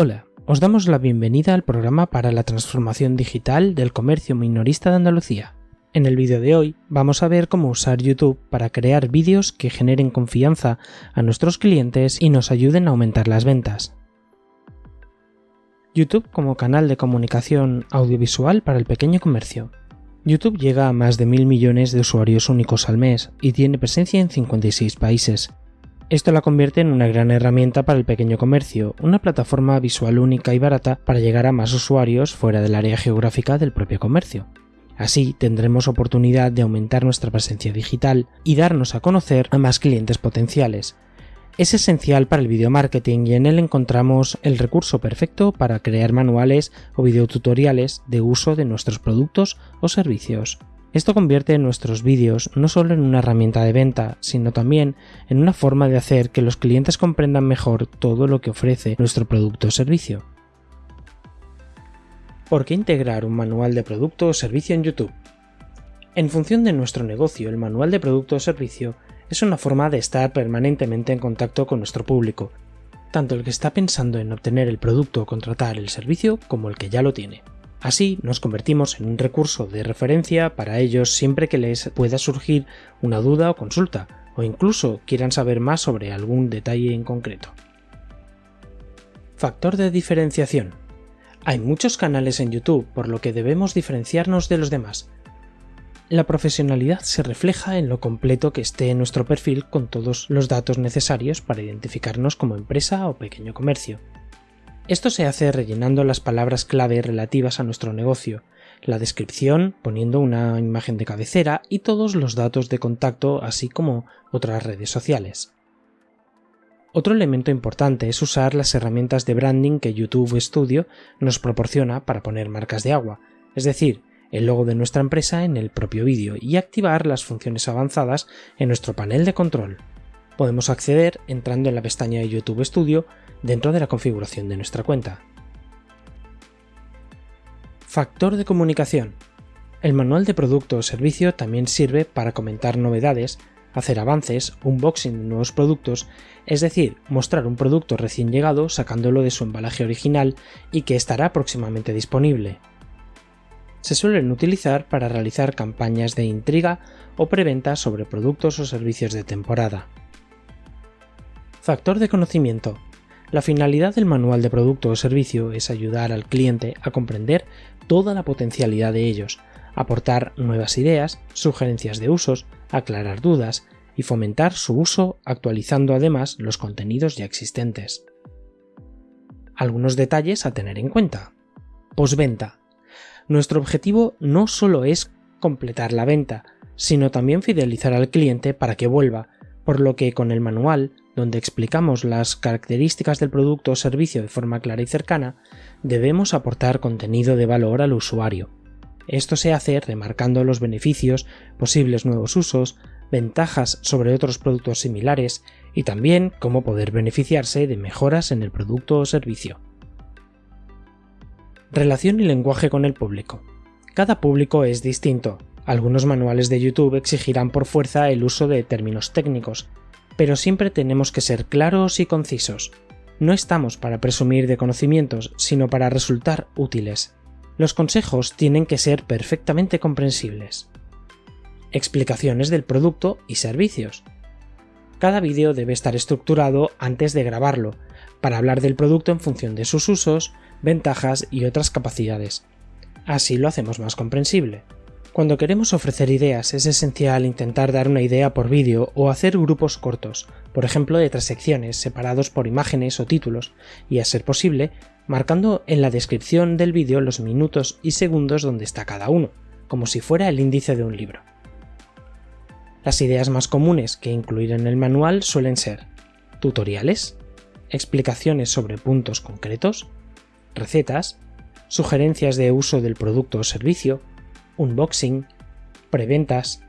Hola, os damos la bienvenida al programa para la transformación digital del comercio minorista de Andalucía. En el vídeo de hoy vamos a ver cómo usar YouTube para crear vídeos que generen confianza a nuestros clientes y nos ayuden a aumentar las ventas. YouTube como canal de comunicación audiovisual para el pequeño comercio. YouTube llega a más de mil millones de usuarios únicos al mes y tiene presencia en 56 países, esto la convierte en una gran herramienta para el pequeño comercio, una plataforma visual única y barata para llegar a más usuarios fuera del área geográfica del propio comercio. Así tendremos oportunidad de aumentar nuestra presencia digital y darnos a conocer a más clientes potenciales. Es esencial para el video marketing y en él encontramos el recurso perfecto para crear manuales o videotutoriales de uso de nuestros productos o servicios. Esto convierte nuestros vídeos no solo en una herramienta de venta, sino también en una forma de hacer que los clientes comprendan mejor todo lo que ofrece nuestro producto o servicio. ¿Por qué integrar un manual de producto o servicio en YouTube? En función de nuestro negocio, el manual de producto o servicio es una forma de estar permanentemente en contacto con nuestro público, tanto el que está pensando en obtener el producto o contratar el servicio como el que ya lo tiene. Así nos convertimos en un recurso de referencia para ellos siempre que les pueda surgir una duda o consulta, o incluso quieran saber más sobre algún detalle en concreto. Factor de diferenciación. Hay muchos canales en YouTube, por lo que debemos diferenciarnos de los demás. La profesionalidad se refleja en lo completo que esté en nuestro perfil con todos los datos necesarios para identificarnos como empresa o pequeño comercio. Esto se hace rellenando las palabras clave relativas a nuestro negocio, la descripción poniendo una imagen de cabecera y todos los datos de contacto así como otras redes sociales. Otro elemento importante es usar las herramientas de branding que YouTube Studio nos proporciona para poner marcas de agua, es decir, el logo de nuestra empresa en el propio vídeo y activar las funciones avanzadas en nuestro panel de control. Podemos acceder entrando en la pestaña de YouTube Studio dentro de la configuración de nuestra cuenta. Factor de comunicación. El manual de producto o servicio también sirve para comentar novedades, hacer avances, unboxing de nuevos productos, es decir, mostrar un producto recién llegado sacándolo de su embalaje original y que estará próximamente disponible. Se suelen utilizar para realizar campañas de intriga o preventa sobre productos o servicios de temporada. Factor de conocimiento. La finalidad del manual de producto o servicio es ayudar al cliente a comprender toda la potencialidad de ellos, aportar nuevas ideas, sugerencias de usos, aclarar dudas y fomentar su uso actualizando además los contenidos ya existentes. Algunos detalles a tener en cuenta. Posventa. Nuestro objetivo no solo es completar la venta, sino también fidelizar al cliente para que vuelva, por lo que con el manual donde explicamos las características del producto o servicio de forma clara y cercana, debemos aportar contenido de valor al usuario. Esto se hace remarcando los beneficios, posibles nuevos usos, ventajas sobre otros productos similares y también cómo poder beneficiarse de mejoras en el producto o servicio. Relación y lenguaje con el público. Cada público es distinto. Algunos manuales de YouTube exigirán por fuerza el uso de términos técnicos, pero siempre tenemos que ser claros y concisos. No estamos para presumir de conocimientos, sino para resultar útiles. Los consejos tienen que ser perfectamente comprensibles. Explicaciones del producto y servicios. Cada vídeo debe estar estructurado antes de grabarlo, para hablar del producto en función de sus usos, ventajas y otras capacidades. Así lo hacemos más comprensible. Cuando queremos ofrecer ideas es esencial intentar dar una idea por vídeo o hacer grupos cortos, por ejemplo de tres secciones separados por imágenes o títulos, y a ser posible, marcando en la descripción del vídeo los minutos y segundos donde está cada uno, como si fuera el índice de un libro. Las ideas más comunes que incluir en el manual suelen ser tutoriales, explicaciones sobre puntos concretos, recetas, sugerencias de uso del producto o servicio, unboxing, preventas,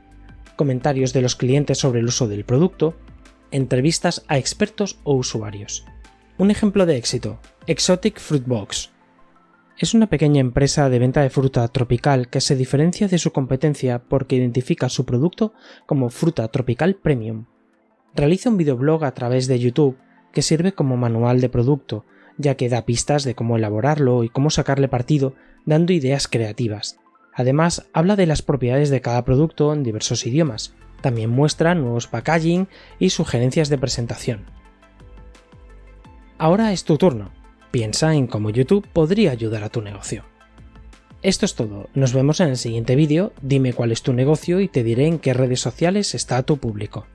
comentarios de los clientes sobre el uso del producto, entrevistas a expertos o usuarios. Un ejemplo de éxito, Exotic Fruit Box. Es una pequeña empresa de venta de fruta tropical que se diferencia de su competencia porque identifica su producto como fruta tropical premium. Realiza un videoblog a través de YouTube que sirve como manual de producto, ya que da pistas de cómo elaborarlo y cómo sacarle partido, dando ideas creativas. Además, habla de las propiedades de cada producto en diversos idiomas. También muestra nuevos packaging y sugerencias de presentación. Ahora es tu turno. Piensa en cómo YouTube podría ayudar a tu negocio. Esto es todo, nos vemos en el siguiente vídeo, dime cuál es tu negocio y te diré en qué redes sociales está tu público.